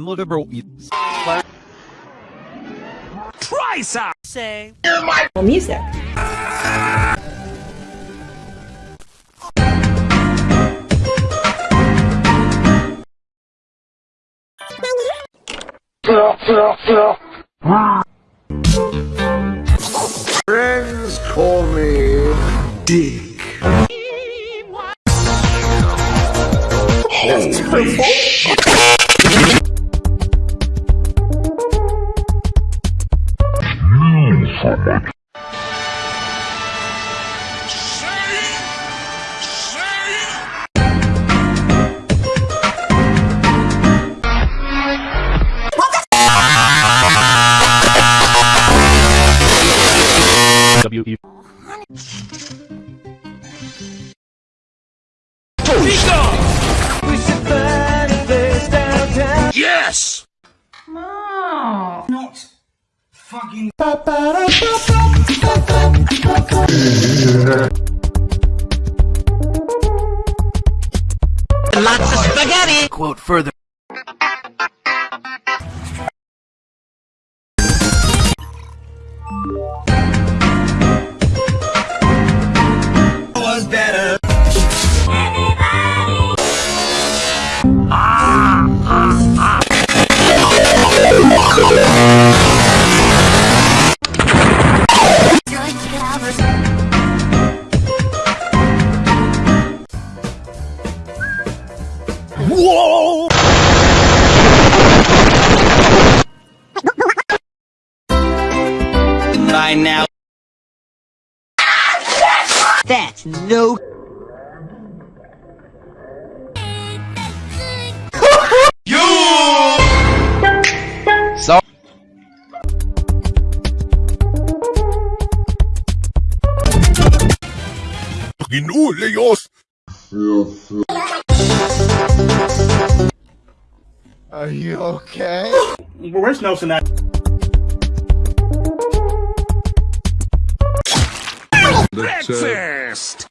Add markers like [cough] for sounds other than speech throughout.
memorable is Try some! say music. Friends call me Dick. Holy shit. W-E Lots of spaghetti! Quote further. Was better. Whoa! That's no. [laughs] So Ginulejos! Are you okay? Where's Nelson at? breakfast! Fingers!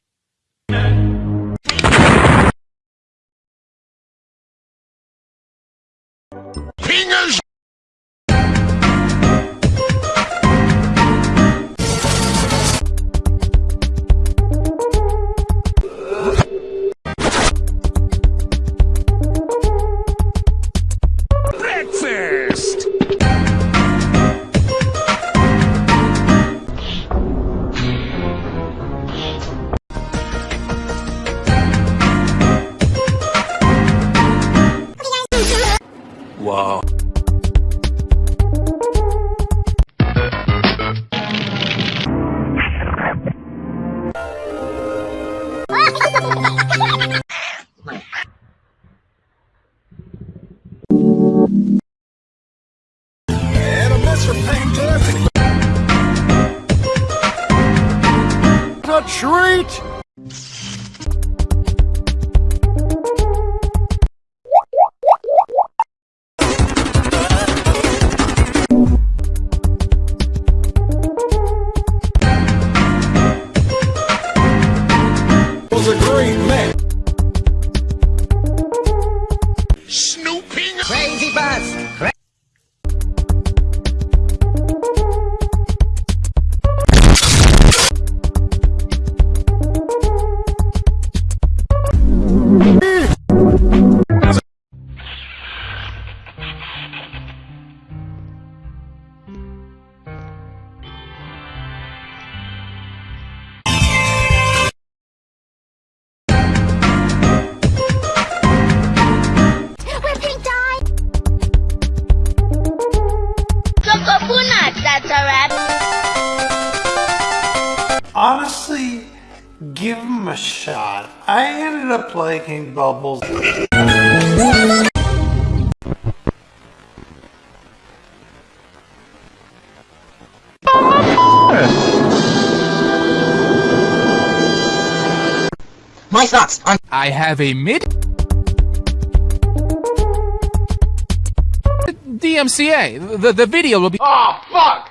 Oh. [laughs] give him a shot. I ended up liking Bubbles. My thoughts on I have a mid DMCA. The the video will be Oh, fuck!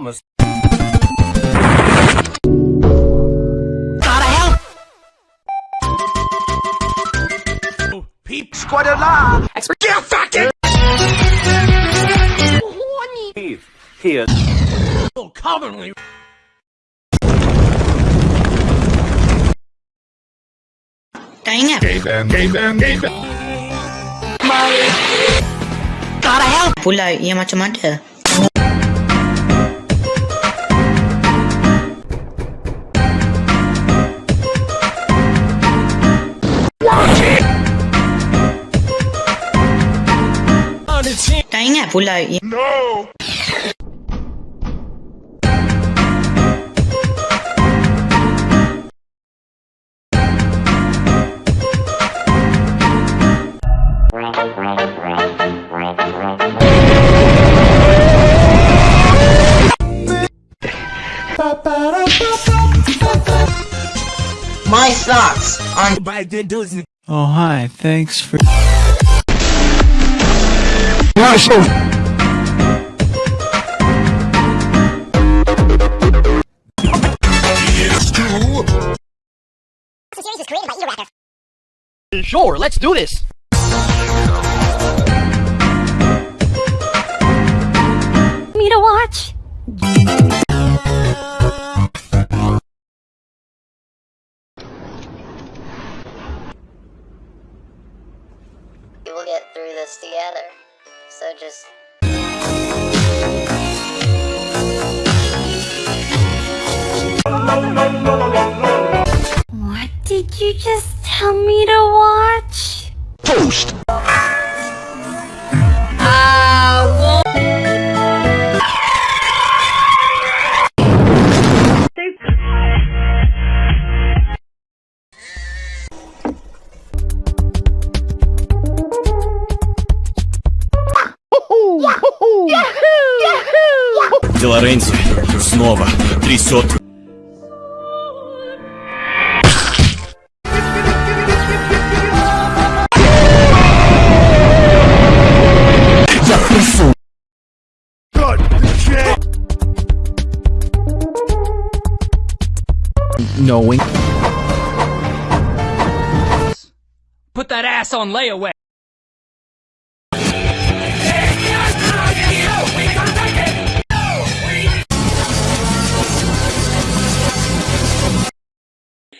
Thomas. Gotta help! Peep squad alive. Expert. Get fucking. Here. Oh, Commonly. Dang it! Gotta help! Pula, ia macam ada. Tak ingat pula ia My thoughts on Oh, hi. Thanks for. Sure, let's do this! Me to watch? You just tell me to watch? Toast. Лоренцо. Снова. Трясет. Knowing. Put that ass on layaway!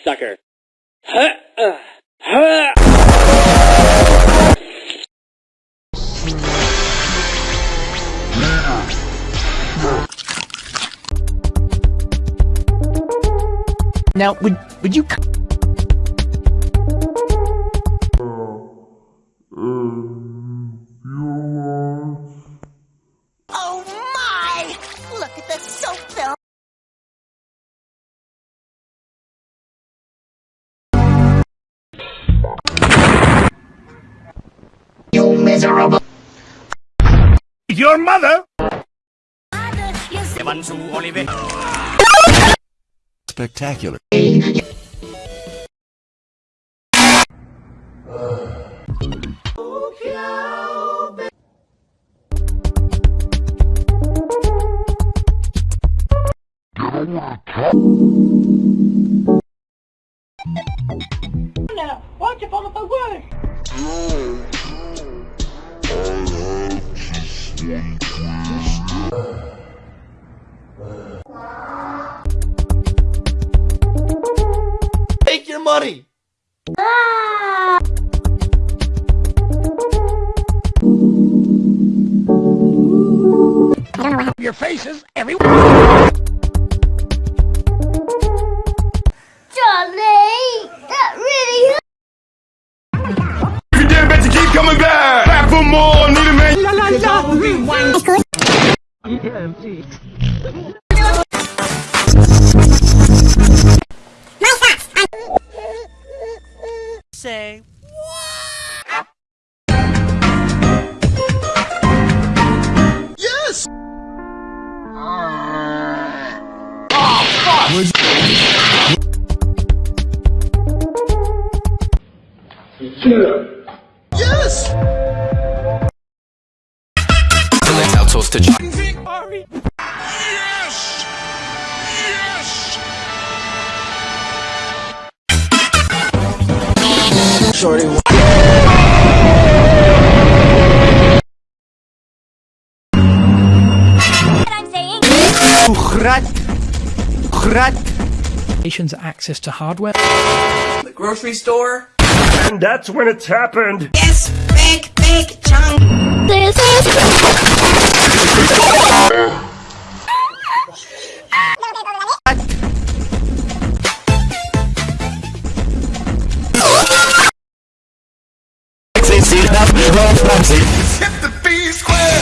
sucker. Uh, Now, would would you? Oh my! Look at the soap film. You miserable. Your mother. Spectacular. Yes! Let's to Yes! Yes! Shorty. Ухрать! Nations access to hardware. The grocery store. And that's when it's happened. Yes, big, big chunk. This is [laughs] Hit the B square!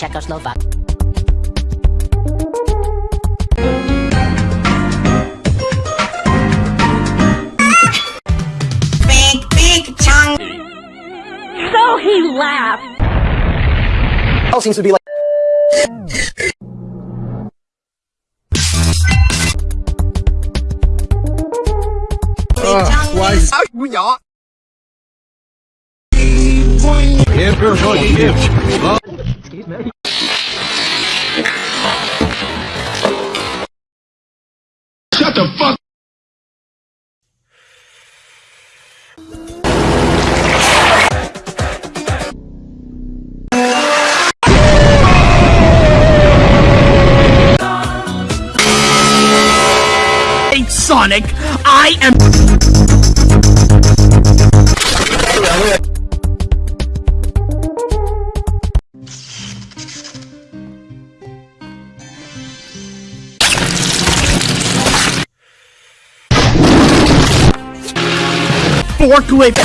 Czechoslovak. Big, big chunk. so he laughed. all seems to be like Big chunk. Why? Sonic. I am. Forklift.